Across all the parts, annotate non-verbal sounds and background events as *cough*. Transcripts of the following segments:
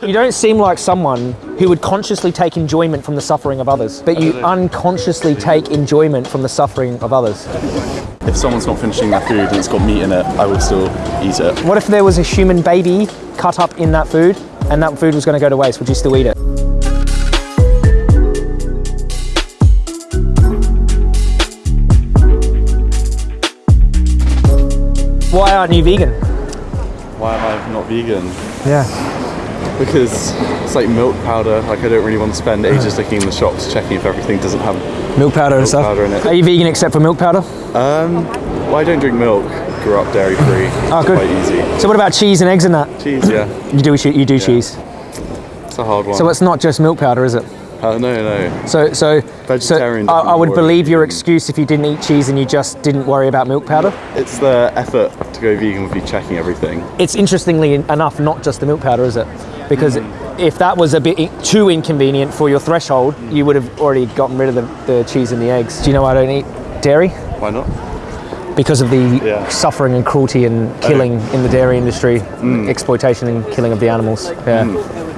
You don't seem like someone who would consciously take enjoyment from the suffering of others, but you unconsciously take enjoyment from the suffering of others. If someone's not finishing their food and it's got meat in it, I would still eat it. What if there was a human baby cut up in that food and that food was going to go to waste? Would you still eat it? Why aren't you vegan? Why am I not vegan? Yeah. Because it's like milk powder. Like I don't really want to spend ages uh-huh. looking in the shops checking if everything doesn't have. Milk powder and stuff. powder in it. Are you vegan except for milk powder? Um, well, I don't drink milk. Grew up dairy free. Oh, ah, good. Quite easy. So what about cheese and eggs and that? Cheese, yeah. You do you do cheese. It's a hard one. So it's not just milk powder, is it? Uh, no, no. So so Vegetarian So I, I would believe your excuse if you didn't eat cheese and you just didn't worry about milk powder. It's the effort to go vegan with you checking everything. It's interestingly enough not just the milk powder, is it? Because Mm. if that was a bit too inconvenient for your threshold, you would have already gotten rid of the, the cheese and the eggs. Do you know why I don't eat dairy? Why not? Because of the Yeah. suffering and cruelty and killing in the dairy industry, Mm. exploitation and killing of the animals. Yeah.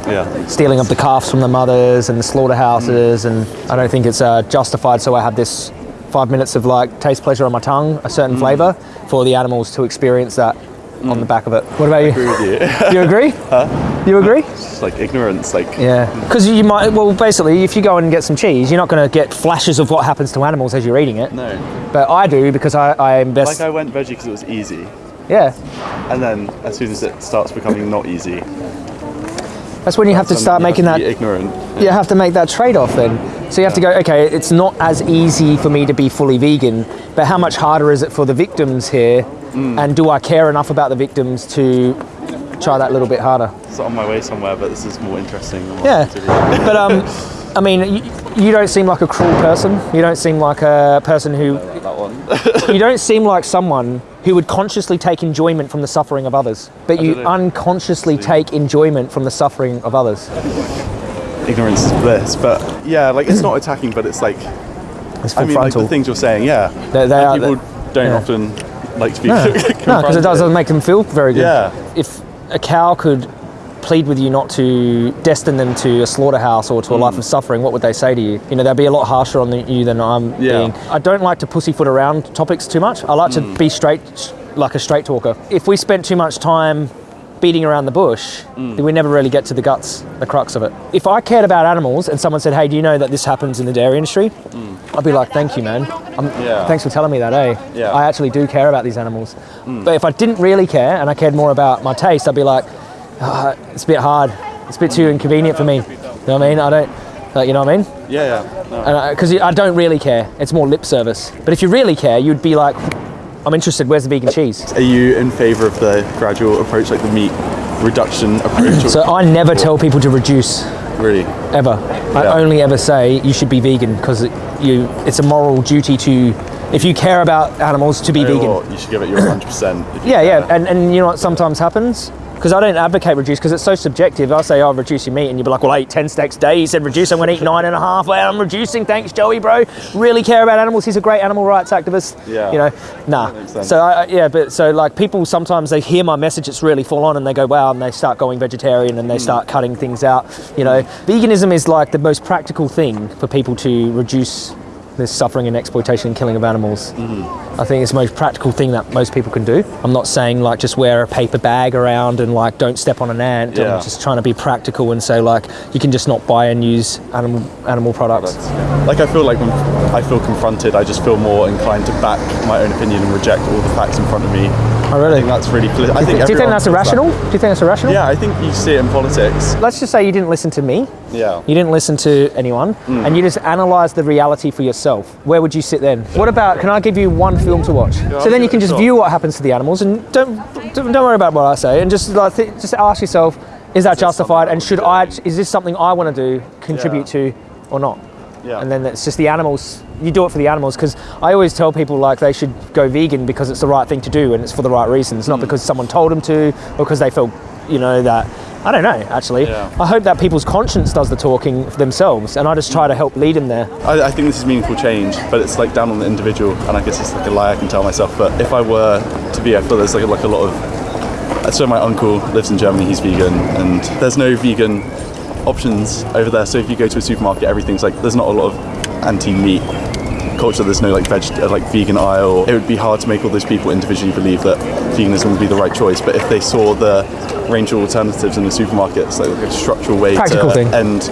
Yeah. stealing up the calves from the mothers and the slaughterhouses, mm. and I don't think it's uh, justified. So I have this five minutes of like taste pleasure on my tongue, a certain mm. flavour, for the animals to experience that on the mm. back of it. What about Agree you? with you. *laughs* You agree? Huh? You agree? it's like ignorance. Like Yeah, because you might. Well, basically, if you go and get some cheese, you're not going to get flashes of what happens to animals as you're eating it. no. But I do because I, I invest. Like I went veggie because it was easy, yeah, and then as soon as it starts becoming not easy, that's when you have to start making that ignorant. you have to make that trade-off then. So you have to go, okay, it's not as easy for me to be fully vegan, but how much harder is it for the victims here? Mm. And do I care enough about the victims to try that little bit harder? It's on my way somewhere, but this is more interesting. Than what Yeah, *laughs* but um, I mean, you, you don't seem like a cruel person. You don't seem like a person who. that one. You *laughs* don't seem like someone who would consciously take enjoyment from the suffering of others, but you unconsciously take enjoyment from the suffering of others. Ignorance is bliss, but yeah, like it's not attacking, but it's like It's I mean, like the things you're saying, yeah. They- they are- people don't yeah. often like to be No, *laughs* because it doesn't make them feel very good. Yeah. If a cow could plead with you not to destine them to a slaughterhouse or to a life of mm. suffering, what would they say to you? You know, they'd be a lot harsher on the, you than I'm Yeah. being. I don't like to pussyfoot around topics too much. I like to mm. be straight, like a straight talker. If we spent too much time beating around the bush, then we never really get to the guts, the crux of it. If I cared about animals and someone said, hey, do you know that this happens in the dairy industry? I'd be like, thank you, man. Yeah. Thanks for telling me that, eh? Yeah. I actually do care about these animals. But if I didn't really care and I cared more about my taste, I'd be like, "Ah, it's a bit hard. It's a bit too inconvenient for me. You know what I mean? I don't, like, you know what I mean? Yeah, yeah. No. Because I don't really care. It's more lip service. But if you really care, you'd be like, I'm interested. Where's the vegan cheese? Are you in favour of the gradual approach, like the meat reduction approach? So I never tell people to reduce really, ever. I only ever say you should be vegan because it, you it's a moral duty to if you care about animals to be vegan. what, you should give it your 100. percent Yeah, yeah, and, and you know what sometimes happens? Because I don't advocate reduce because it's so subjective. I'll say, oh, reduce your meat, and you'd be like, well, I eat 10 steaks a day. He said reduce, I'm going to eat nine and a half. Well, I'm reducing. Thanks, Joey, bro. Really care about animals. He's a great animal rights activist. Yeah. You know, nah. So, I, yeah, but so like people sometimes they hear my message, it's really full on, and they go, wow, and they start going vegetarian and they Hmm. start cutting things out. You know, veganism is like the most practical thing for people to reduce this suffering and exploitation and killing of animals. Mm-hmm. I think it's the most practical thing that most people can do. I'm not saying like just wear a paper bag around and like don't step on an ant. Yeah. I'm just trying to be practical and say like you can just not buy and use animal animal products. Like I feel like when I feel confronted, I just feel more inclined to back my own opinion and reject all the facts in front of me. I really? think that's really. I think do you think that's feels that. irrational? Do you think that's irrational? Yeah, I think you see it in politics. Let's just say you didn't listen to me. Yeah. You didn't listen to anyone, Mm. and you just analyze the reality for yourself. Where would you sit then? What about? Can I give you one film to watch? so then you can just sure. view what happens to the animals, and don't don't, worry about what I say, and just like just ask yourself, is that justified? And should I? Is this something I want to do, contribute to, or not? Yeah. And then it's just the animals. You do it for the animals because I always tell people like they should go vegan because it's the right thing to do and it's for the right reasons, Mm. not because someone told them to or because they feel, you know, that. I don't know. Actually, Yeah. I hope that people's conscience does the talking for themselves, and I just try to help lead them there. I, I think this is meaningful change, but it's like down on the individual, and I guess it's like a lie I can tell myself. But if I were to be, I feel there's like, like a lot of so my uncle lives in Germany. He's vegan, and there's no vegan options over there. So if you go to a supermarket, everything's like there's not a lot of anti-meat culture. There's no like veg, uh, like vegan aisle. It would be hard to make all those people individually believe that veganism would be the right choice. But if they saw the range of alternatives in the supermarkets, like, a structural way Practical to thing. end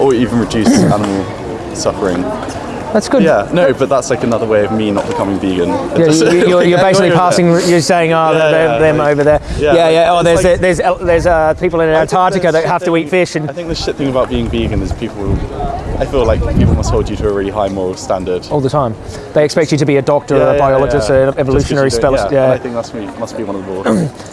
or even reduce *clears throat* animal suffering. That's good. Yeah, no, but that's like another way of me not becoming vegan. Yeah, you- you- you're, you're *laughs* basically passing. You're saying, "Oh, Yeah, they're, yeah, them over there." yeah, Yeah, yeah. Oh, there's like- there's there's uh, people in Antarctica that have to eat fish, and I think the shit thing about being vegan is people. I feel like people must hold you to a really high moral standard. all the time, they expect you to be a doctor, a biologist, an evolutionary specialist. Yeah, I think that's me, must be one of the.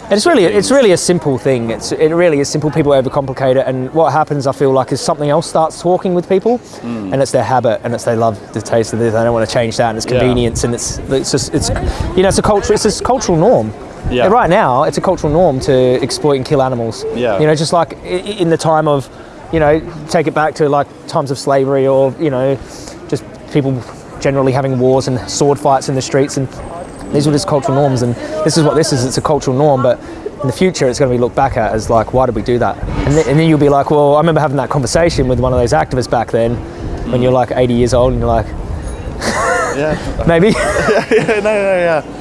*clears throat* And it's really it's really a simple thing. It's it really is simple. People overcomplicate it, and what happens, I feel like, is something else starts talking with people, Mm. and it's their habit, and it's their love the taste of this. I don't want to change that, and it's Yeah. convenience, and it's it's just it's you know it's a culture. It's a cultural norm. Yeah. And right now, it's a cultural norm to exploit and kill animals. Yeah. You know, just like in the time of, you know, take it back to like times of slavery, or you know, just people generally having wars and sword fights in the streets and these were just cultural norms, and this is what this is. It's a cultural norm, but in the future, it's going to be looked back at as like, why did we do that? And, th- and then you'll be like, well, I remember having that conversation with one of those activists back then, when you're like 80 years old, and you're like, yeah. *laughs* maybe *laughs* no, no, yeah.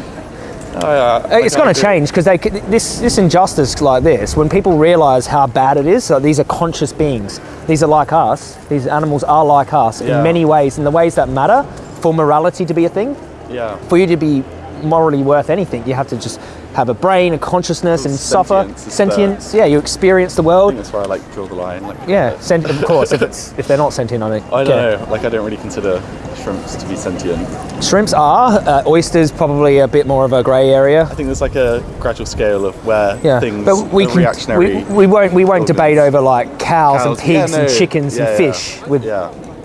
Oh, yeah. it's going to change because they this this injustice like this, when people realise how bad it is, so these are conscious beings. These are like us. These animals are like us Yeah. in many ways, in the ways that matter for morality to be a thing. Yeah. for you to be morally worth anything, you have to just have a brain, a consciousness, and suffer Sentience the- Yeah, you experience the world. that's where I like draw the line. Like, Yeah, sent- of course. If it's if they're not sentient, I think. I don't know. Like, I don't really consider shrimps to be sentient. Shrimps are. Uh, oysters probably a bit more of a grey area. I think there's like a gradual scale of where Yeah, things but we are can reactionary. we, we won't we won't organs. debate over like cows, and pigs yeah, and chickens yeah, and fish with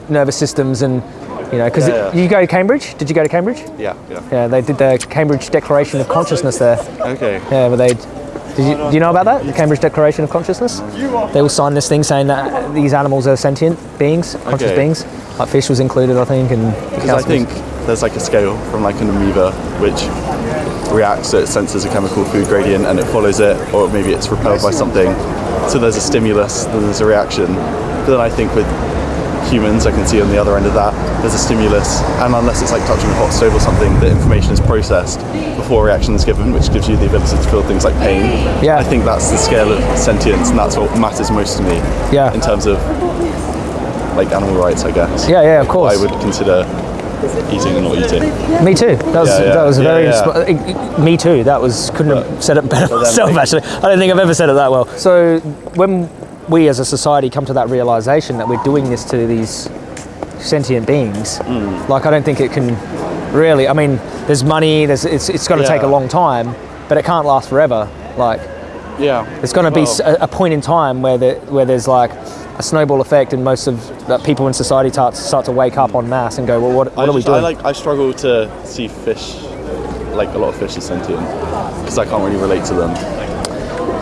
nervous systems and you know because Yeah, yeah. you go to Cambridge. Did you go to Cambridge? yeah, yeah. Yeah, they did the Cambridge Declaration of Consciousness there. Okay. Yeah, but they. Did you, do you know about that? The Cambridge Declaration of Consciousness? They all signed this thing saying that these animals are sentient beings, conscious Okay. beings. Like fish was included, I think, and Because I think there's like a scale from like an amoeba which reacts, so it senses a chemical food gradient and it follows it, or maybe it's repelled by something. So there's a stimulus, then there's a reaction. But then I think with humans, I can see on the other end of that, there's a stimulus, and unless it's like touching a hot stove or something, the information is processed before a reaction is given, which gives you the ability to feel things like pain. Yeah. I think that's the scale of sentience, and that's what matters most to me. Yeah. In terms of like animal rights, I guess. Yeah, yeah, of course. I would consider eating and not eating. Me too. That was Yeah, yeah. that was very. yeah. me too. That was couldn't have said it better myself. *laughs* actually, I don't think I've ever said it that well. So when we as a society come to that realization that we're doing this to these sentient beings, Hmm. like I don't think it can really. I mean, there's money. There's it's it's going to take a long time, but it can't last forever. Like Yeah. there's going to be a, a, point in time where the, where there's like a snowball effect, and most of that people in society start, start to wake up en masse and go, well, what, what are we doing? I like. I struggle to see fish, like a lot of fish, as sentient because I can't really relate to them.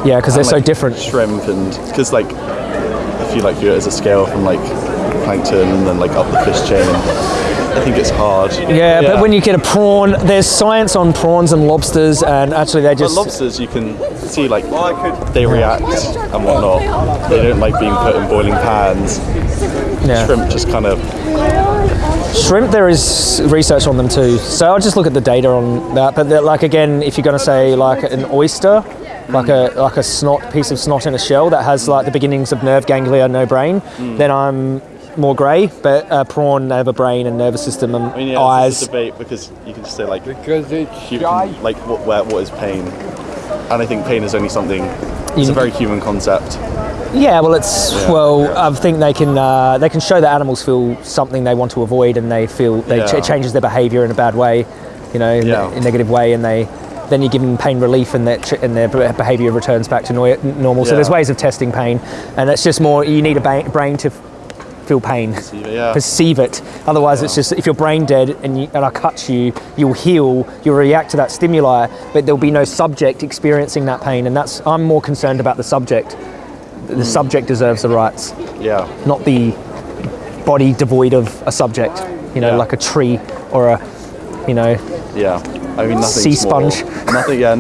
Yeah, because they're And, so like, different. Shrimp and because like if you like view it as a scale from like plankton and then like up the fish chain, I think it's hard. Yeah, but when you get a prawn, there's science on prawns and lobsters, and actually they But just lobsters, you can see like they react and whatnot. They don't like being put in boiling pans. yeah. Shrimp just kind of Shrimp, there is research on them too. So I'll just look at the data on that. But like again, if you're going to say like an oyster, like a like a snot piece of snot in a shell that has like the beginnings of nerve ganglia, no brain, Mm. then I'm more grey. But a prawn, they have a brain and nervous system and I mean, yeah, It's eyes. a debate because you can just say like Because it's you can, like what where, what is pain, and I think pain is only something. It's You- a very human concept. Yeah, well, it's Yeah. well. I think they can uh, they can show that animals feel something they want to avoid, and they feel they Yeah. ch- it changes their behaviour in a bad way, you know, in Yeah. a, a negative way, and they then you give them pain relief, and that and their behaviour returns back to normal. So there's ways of testing pain, and it's just more you need a ba- brain to feel pain. Yeah. Perceive it. Otherwise, it's just if you're brain dead and, you, and I cut you, you'll heal, you'll react to that stimuli, but there'll be no subject experiencing that pain. And that's I'm more concerned about the subject. The Hmm. subject deserves the rights Yeah. not the body devoid of a subject. You know, Yeah. like a tree or a, you know, Yeah. I mean, nothing. Sea sponge. Nothing. Yeah.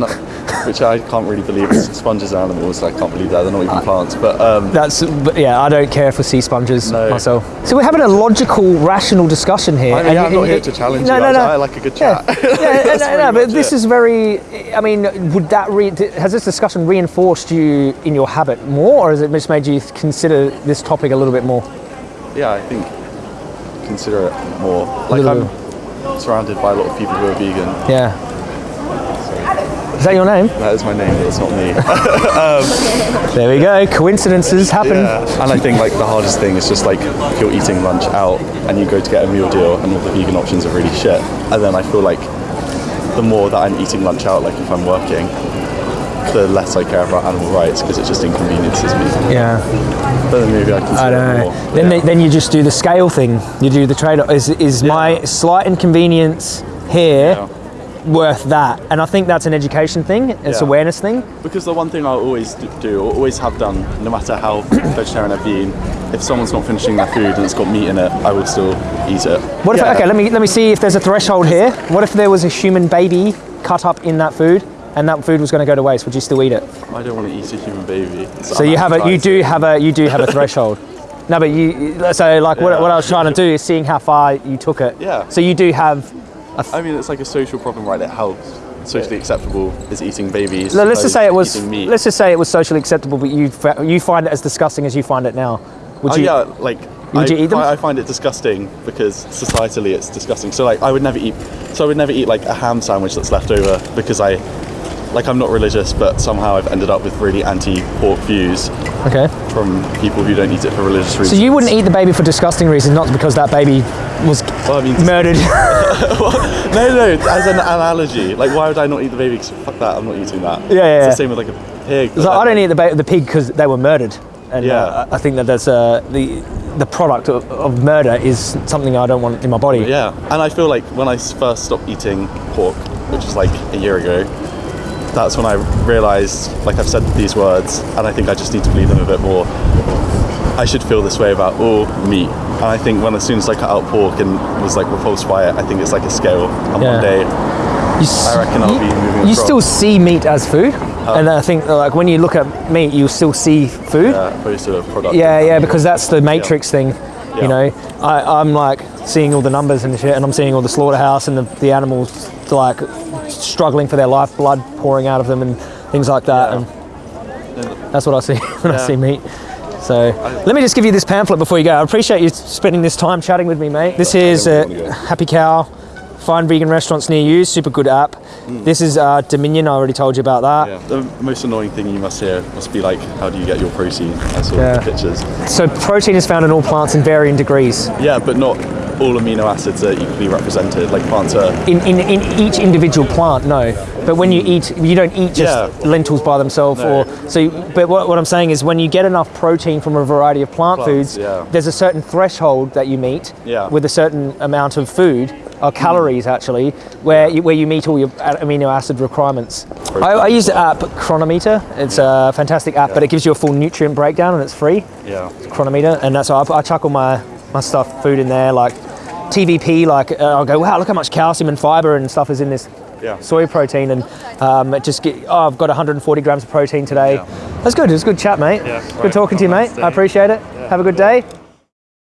Which I can't really believe. Sponges are animals. I can't believe that they're not even plants. But um, That's but yeah. I don't care for sea sponges No. myself. So we're having a logical, rational discussion here. I mean, and- yeah, I'm not and- here to challenge no, you. No, I- no. I like a good Yeah, chat. yeah, *laughs* no, no, no, but much this is very. I mean, would that re- has this discussion reinforced you in your habit more, or has it just made you consider this topic a little bit more? yeah, I think consider it more. Like I'm surrounded by a lot of people who are vegan. Yeah. Is that your name? That is my name, but it's not me. *laughs* Um, there we go. Coincidences happen. Yeah. And I think like the hardest thing is just like if you're eating lunch out and you go to get a meal deal and all the vegan options are really shit. And then I feel like the more that I'm eating lunch out, like if I'm working, the less I care about animal rights because it just inconveniences me. Yeah. But then maybe I can I don't know. more. Then, yeah. then you just do the scale thing. You do the trade. Is is my slight inconvenience here Yeah. worth that? And I think that's an education thing. It's Yeah. awareness thing. Because the one thing I'll always do, or always have done, no matter how *coughs* vegetarian I've been, if someone's not finishing their food and it's got meat in it, I will still eat it. What if? Yeah. Okay, let me let me see if there's a threshold here. What if there was a human baby cut up in that food, and that food was going to go to waste? Would you still eat it? I don't want to eat a human baby. So you have a you do have a you do have a threshold. *laughs* No, but you so like what, Yeah. what I was trying to do is seeing how far you took it. Yeah. So you do have. I mean, it's like a social problem, right? That helps. socially acceptable is eating babies. No, let's just say it was. Let's just say it was socially acceptable, but you you find it as disgusting as you find it now. Would Oh you? yeah, like Would I, you eat them? I find it disgusting because societally it's disgusting. So like I would never eat. So I would never eat like a ham sandwich that's left over because I, like I'm not religious, but somehow I've ended up with really anti-pork views Okay. from people who don't eat it for religious reasons. So you wouldn't eat the baby for disgusting reasons, not because that baby was Well, I mean, murdered. *laughs* no, no, as an analogy. Like, why would I not eat the baby? 'Cause fuck that, I'm not eating that. Yeah, yeah, It's yeah. the same with like a pig. so I don't eat the, ba- the pig because they were murdered. And Yeah. uh, I think that that's uh, the the product of, of murder is something I don't want in my body. Yeah, and I feel like when I first stopped eating pork, which was like a year ago, that's when I realised, like I've said these words, and I think I just need to believe them a bit more. I should feel this way about all meat, and I think when as soon as I cut out pork and was like repulsed by it, I think it's like a scale, and Yeah. one day You, s- I reckon I'll you, be moving You across. Still see meat as food, and I think uh, like when you look at meat, you still see food. uh, opposed to a product. Yeah, yeah, because that's the matrix thing. Yeah. You know, I, I'm like seeing all the numbers and shit, and I'm seeing all the slaughterhouse and the, the animals like struggling for their life, blood pouring out of them, and things like that. Yeah. And that's what I see *laughs* when I see meat. So let me just give you this pamphlet before you go. I appreciate you spending this time chatting with me, mate. This is uh, don't wanna go. Happy Cow. Find vegan restaurants near you. Super good app. This is uh, Dominion. I already told you about that. Mm. Yeah. The most annoying thing you must hear must be like, how do you get your protein? I saw Yeah. the pictures. So protein is found in all plants in varying degrees. Yeah, but not all amino acids are equally represented. Like plants are. in, in, in each individual plant, no. But when you mm. eat, you don't eat just Yeah. lentils by themselves. No. Or so. you- But what, what I'm saying is, when you get enough protein from a variety of plant Plants, foods, yeah. there's a certain threshold that you meet Yeah. with a certain amount of food, or calories actually, where you, where you meet all your amino acid requirements. I, I use the app Cronometer. It's a fantastic app, but it gives you a full nutrient breakdown and it's free. Yeah. Cronometer, and that's why I, I chuck all my my stuff, food in there, like TVP. Like uh, I'll go, wow, look how much calcium and fiber and stuff is in this Yeah. soy protein, and um, it just get, oh, I've got 140 grams of protein today. Yeah. That's good. It was a good chat, mate. Yeah, good right. talking to you, mate. I appreciate it. Have a good day.